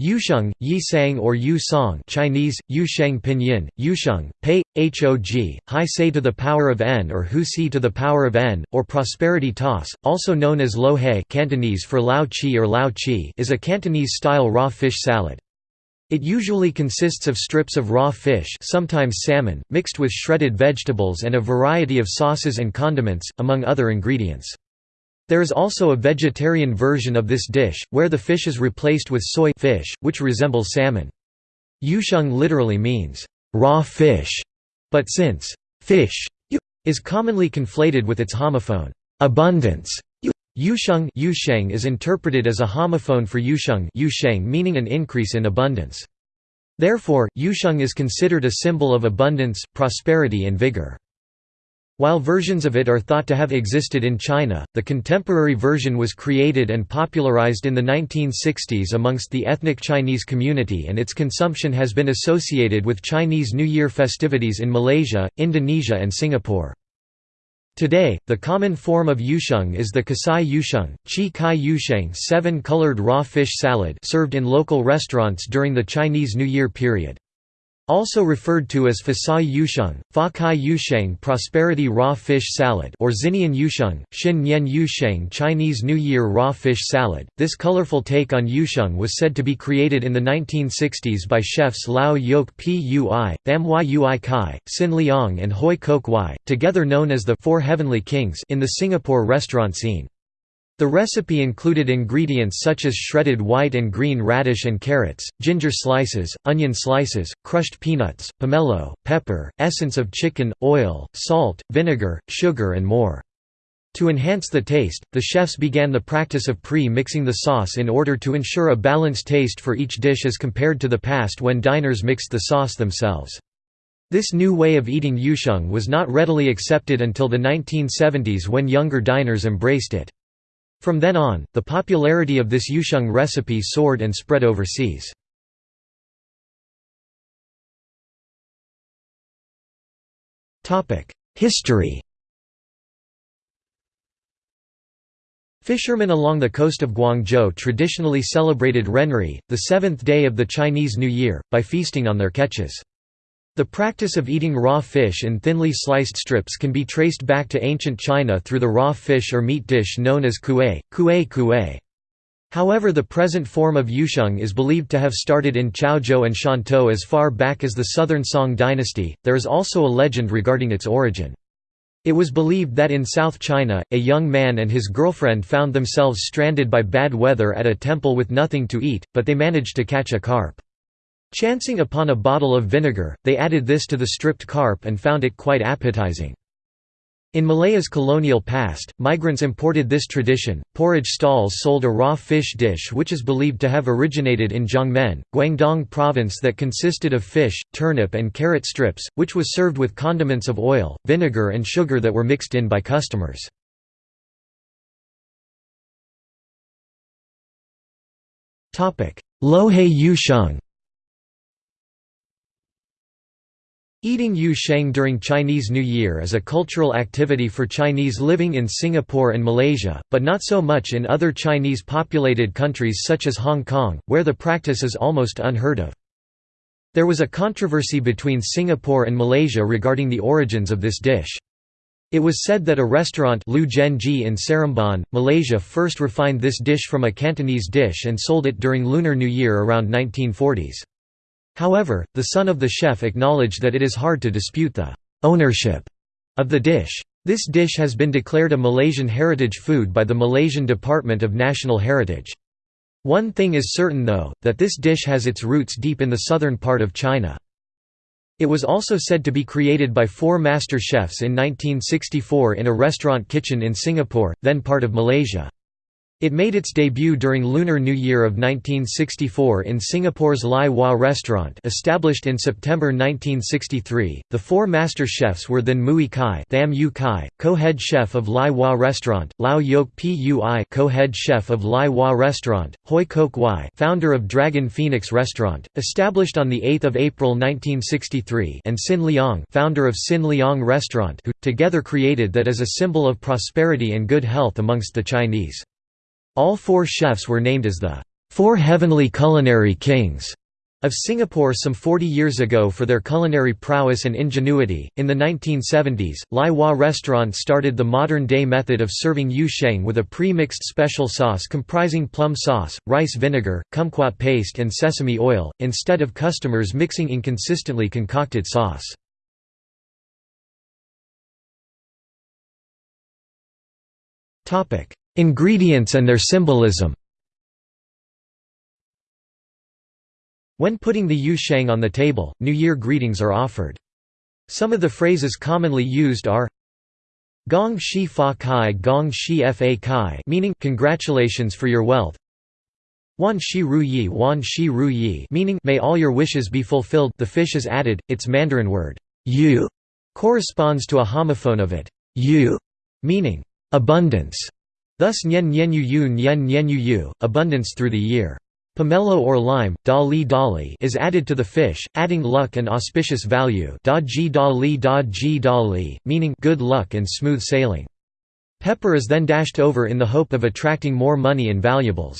Yusheng, Yisang or Yu Song Chinese, Yusheng Pinyin, Yusheng, Pei, Hog, Hai Se to the power of n or Hu Si to the power of n, or prosperity toss, also known as lo hei Cantonese for lao chi or lao chi is a Cantonese-style raw fish salad. It usually consists of strips of raw fish sometimes salmon, mixed with shredded vegetables and a variety of sauces and condiments, among other ingredients. There is also a vegetarian version of this dish, where the fish is replaced with soy fish, which resembles salmon. Yusheng literally means, raw fish, but since fish is commonly conflated with its homophone, abundance, Yusheng Yusheng is interpreted as a homophone for Yusheng Yusheng meaning an increase in abundance. Therefore, Yusheng is considered a symbol of abundance, prosperity and vigor. While versions of it are thought to have existed in China, the contemporary version was created and popularized in the 1960s amongst the ethnic Chinese community and its consumption has been associated with Chinese New Year festivities in Malaysia, Indonesia and Singapore. Today, the common form of yusheng is the kasai yusheng, chi kai yusheng seven-colored raw fish salad served in local restaurants during the Chinese New Year period. Also referred to as Fasai Yusheng, Fa Kai Yusheng Prosperity Raw Fish Salad or Xinian Yusheng, Xin Nian Yusheng Chinese New Year Raw Fish Salad. This colorful take on Yusheng was said to be created in the 1960s by chefs Lau Yoke Pui, Tham Yui Kai, Sin Leong and Hooi Kok Wai, together known as the Four Heavenly Kings in the Singapore restaurant scene. The recipe included ingredients such as shredded white and green radish and carrots, ginger slices, onion slices, crushed peanuts, pomelo, pepper, essence of chicken, oil, salt, vinegar, sugar and more. To enhance the taste, the chefs began the practice of pre-mixing the sauce in order to ensure a balanced taste for each dish as compared to the past when diners mixed the sauce themselves. This new way of eating yusheng was not readily accepted until the 1970s when younger diners embraced it. From then on, the popularity of this yusheng recipe soared and spread overseas. History Fishermen along the coast of Guangzhou traditionally celebrated Renri, the seventh day of the Chinese New Year, by feasting on their catches. The practice of eating raw fish in thinly sliced strips can be traced back to ancient China through the raw fish or meat dish known as kuei, kuei kuei. However the present form of yusheng is believed to have started in Chaozhou and Shantou as far back as the Southern Song dynasty, there is also a legend regarding its origin. It was believed that in South China, a young man and his girlfriend found themselves stranded by bad weather at a temple with nothing to eat, but they managed to catch a carp. Chancing upon a bottle of vinegar, they added this to the stripped carp and found it quite appetizing. In Malaya's colonial past, migrants imported this tradition. Porridge stalls sold a raw fish dish which is believed to have originated in Jiangmen, Guangdong province that consisted of fish, turnip and carrot strips, which was served with condiments of oil, vinegar and sugar that were mixed in by customers. Lohei Yusheng Eating Yu Sheng during Chinese New Year is a cultural activity for Chinese living in Singapore and Malaysia, but not so much in other Chinese populated countries such as Hong Kong, where the practice is almost unheard of. There was a controversy between Singapore and Malaysia regarding the origins of this dish. It was said that a restaurant Lu Ji in Seremban, Malaysia first refined this dish from a Cantonese dish and sold it during Lunar New Year around 1940s. However, the son of the chef acknowledged that it is hard to dispute the ownership of the dish. This dish has been declared a Malaysian heritage food by the Malaysian Department of National Heritage. One thing is certain though, that this dish has its roots deep in the southern part of China. It was also said to be created by four master chefs in 1964 in a restaurant kitchen in Singapore, then part of Malaysia. It made its debut during Lunar New Year of 1964 in Singapore's Lai Wah restaurant established in September 1963. The four master chefs were then Mui Kai, Tham Yu Kai co-head chef of Lai Wah restaurant, Lau Yoke Pui co-head chef of Lai Wah restaurant, Hooi Kok Wai founder of Dragon Phoenix restaurant, established on 8 April 1963 and Sin Leong founder of Sin Leong restaurant who, together created that as a symbol of prosperity and good health amongst the Chinese. All four chefs were named as the four heavenly culinary kings of Singapore some 40 years ago for their culinary prowess and ingenuity. In the 1970s, Lai Wah Restaurant started the modern day method of serving yu sheng with a pre mixed special sauce comprising plum sauce, rice vinegar, kumquat paste, and sesame oil, instead of customers mixing inconsistently concocted sauce. Ingredients and their symbolism. When putting the yu sheng on the table, New Year greetings are offered. Some of the phrases commonly used are Gong shi fa kai gong shi fa kai meaning congratulations for your wealth. Wan shi ru yi wan shi ru yi meaning may all your wishes be fulfilled. The fish is added, its Mandarin word yu corresponds to a homophone of it yu meaning abundance thus nyen nyen yu nyen nyen yu abundance through the year. Pomelo or lime, dali dali is added to the fish, adding luck and auspicious value da ji dali da ji dali, meaning good luck and smooth sailing. Pepper is then dashed over in the hope of attracting more money and valuables.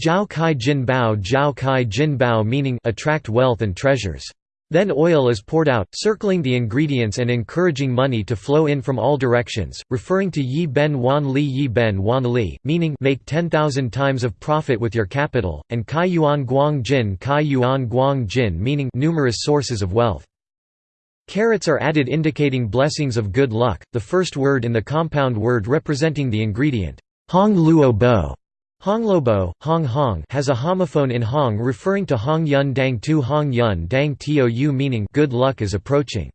Jiao kai jin bao jiao kai jin bao meaning attract wealth and treasures. Then oil is poured out, circling the ingredients and encouraging money to flow in from all directions, referring to Yi Ben Wan Li Yi Ben Wan Li, meaning make 10,000 times of profit with your capital, and Kai Yuan Guang Jin Kai Yuan Guang Jin meaning numerous sources of wealth. Carrots are added indicating blessings of good luck, the first word in the compound word representing the ingredient, Hong Luo Bo Honglobo, Hong Hong has a homophone in Hong referring to Hong Yun Dang Tu Hong Yun Dang Tou meaning good luck is approaching.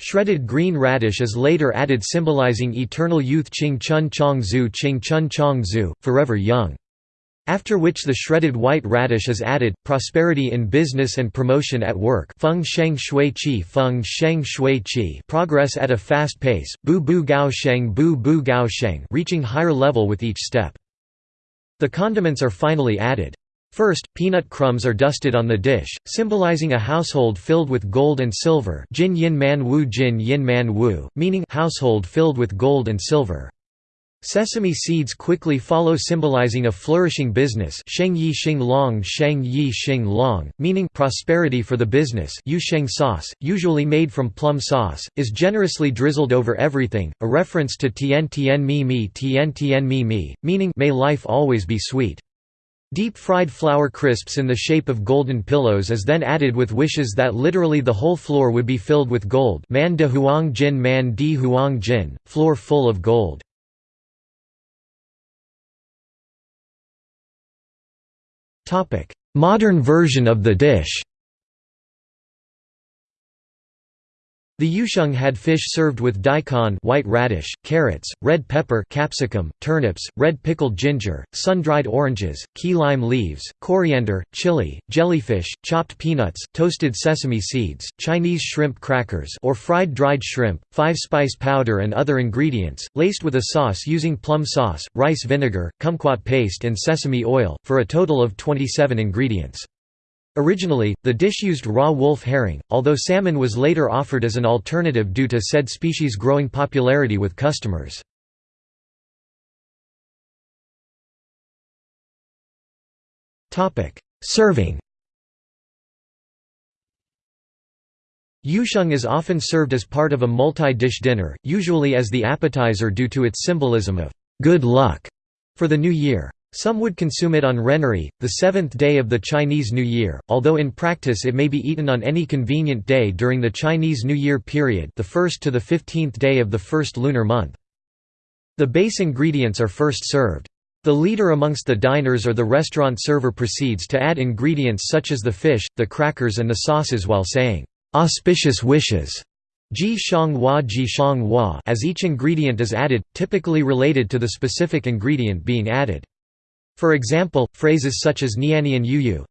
Shredded green radish is later added symbolizing eternal youth Ching Chun Chong Zhu Ching Chun Chong Zhu, forever young. After which the shredded white radish is added, prosperity in business and promotion at work feng sheng shui qi feng sheng shui qi progress at a fast pace, bu bu gao sheng bu bu gao sheng reaching higher level with each step. The condiments are finally added. First, peanut crumbs are dusted on the dish, symbolizing a household filled with gold and silver jin yin man wu jin yin man wu, meaning household filled with gold and silver. Sesame seeds quickly follow symbolizing a flourishing business sheng yi xing long sheng yi xing long, meaning prosperity for the business yu sheng sauce, usually made from plum sauce, is generously drizzled over everything, a reference to tien tien mi mi tien tien mi mi, meaning may life always be sweet. Deep-fried flour crisps in the shape of golden pillows is then added with wishes that literally the whole floor would be filled with gold man de huang jin man di huang jin, floor full of gold. Modern version of the dish The yusheng had fish served with daikon white radish, carrots, red pepper capsicum, turnips, red pickled ginger, sun-dried oranges, key lime leaves, coriander, chili, jellyfish, chopped peanuts, toasted sesame seeds, Chinese shrimp crackers or fried dried shrimp, five-spice powder and other ingredients, laced with a sauce using plum sauce, rice vinegar, kumquat paste and sesame oil, for a total of 27 ingredients. Originally, the dish used raw wolf herring, although salmon was later offered as an alternative due to said species' growing popularity with customers. Serving Yusheng is often served as part of a multi-dish dinner, usually as the appetizer due to its symbolism of good luck for the new year. Some would consume it on Renri, the seventh day of the Chinese New Year, although in practice it may be eaten on any convenient day during the Chinese New Year period the 1st to the 15th day of the first lunar month. The base ingredients are first served. The leader amongst the diners or the restaurant server proceeds to add ingredients such as the fish, the crackers and the sauces while saying, "'auspicious wishes' Ji shang ji shang as each ingredient is added, typically related to the specific ingredient being added. For example, phrases such as nianian yuyu,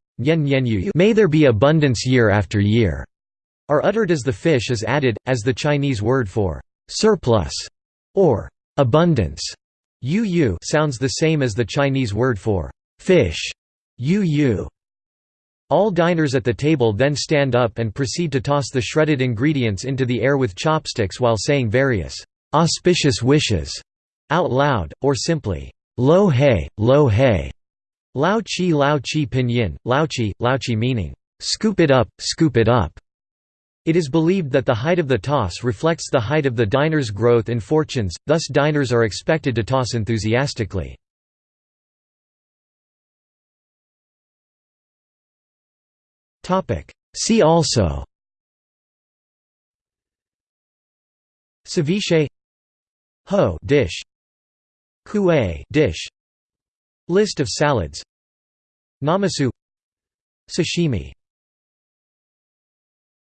may there be abundance year after year, are uttered as the fish is added, as the Chinese word for surplus or abundance. Yu yu sounds the same as the Chinese word for fish. Yu yu. All diners at the table then stand up and proceed to toss the shredded ingredients into the air with chopsticks while saying various auspicious wishes out loud, or simply Lo hei, lo hei, Lao Chi Lao Chi Pinyin, Lao Chi, Lao Chi meaning, "'scoop it up, scoop it up' It is believed that the height of the toss reflects the height of the diner's growth in fortunes, thus diners are expected to toss enthusiastically. See also Ceviche Ho dish Kueh dish. List of salads. Namasu Sashimi